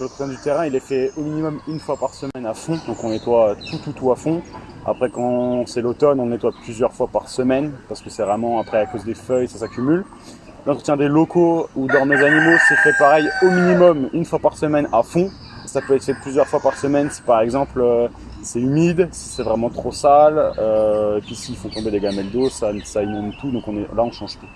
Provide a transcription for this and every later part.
L'entretien du terrain, il est fait au minimum une fois par semaine à fond. Donc on nettoie tout, tout, tout à fond. Après, quand c'est l'automne, on nettoie plusieurs fois par semaine parce que c'est vraiment après à cause des feuilles, ça s'accumule. L'entretien des locaux ou mes animaux, c'est fait pareil au minimum une fois par semaine à fond. Ça peut être fait plusieurs fois par semaine si par exemple euh, c'est humide, si c'est vraiment trop sale. Euh, puis s'ils font tomber des gamelles d'eau, ça, ça inonde tout. Donc on est, là, on change tout.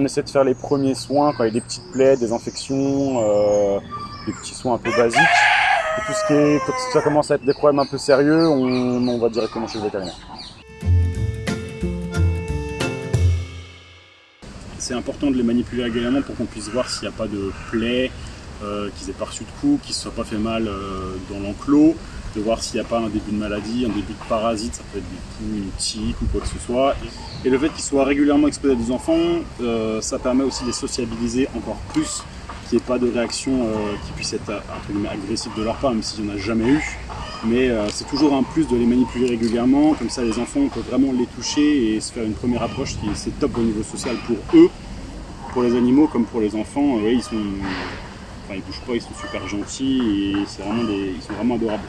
On essaie de faire les premiers soins quand il y a des petites plaies, des infections, euh, des petits soins un peu basiques. Et tout ce qui est, quand ça commence à être des problèmes un peu sérieux, on, va directement chez le vétérinaire. C'est important de les manipuler régulièrement pour qu'on puisse voir s'il n'y a pas de plaies, euh, qu'ils aient pas reçu de coups, qu'ils se soient pas fait mal euh, dans l'enclos, de voir s'il n'y a pas un début de maladie, un début de parasite, ça peut être des poux, une tique ou quoi que ce soit. Et le fait qu'ils soient régulièrement exposés à des enfants, euh, ça permet aussi de les sociabiliser encore plus, qu'il n'y ait pas de réaction qui puisse être agressive de leur part, même s'il n'y en a jamais eu. Mais c'est toujours un plus de les manipuler régulièrement, comme ça les enfants on peut vraiment les toucher et se faire une première approche qui c'est top au niveau social pour eux, pour les animaux comme pour les enfants. Ouais, ils sont, enfin ils bougent pas, ils sont super gentils et c'est vraiment des, ils sont vraiment adorables.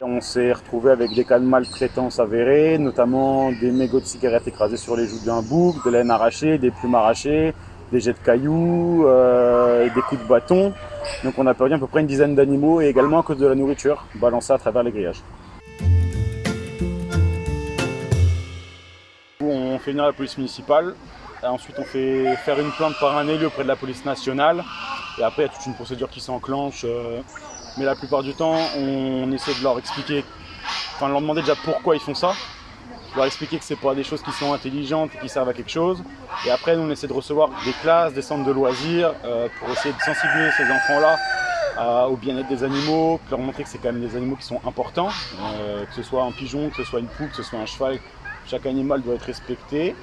On s'est retrouvé avec des cas de maltraitance avérés, notamment des mégots de cigarettes écrasés sur les joues d'un bouc, de laine arrachée, des plumes arrachées, des jets de cailloux, euh, et des coups de bâton. Donc on a perdu à peu près une dizaine d'animaux et également à cause de la nourriture balancée à travers les grillages. On fait venir la police municipale, et ensuite on fait faire une plainte par un élu auprès de la police nationale, et après il y a toute une procédure qui s'enclenche. euh, mais la plupart du temps, on essaie de leur expliquer, enfin de leur demander déjà pourquoi ils font ça, leur expliquer que c'est pas des choses qui sont intelligentes et qui servent à quelque chose. Et après, nous, on essaie de recevoir des classes, des centres de loisirs euh, pour essayer de sensibiliser ces enfants-là au bien-être des animaux, leur montrer que c'est quand même des animaux qui sont importants, euh, que ce soit un pigeon, que ce soit une poule, que ce soit un cheval, chaque animal doit être respecté.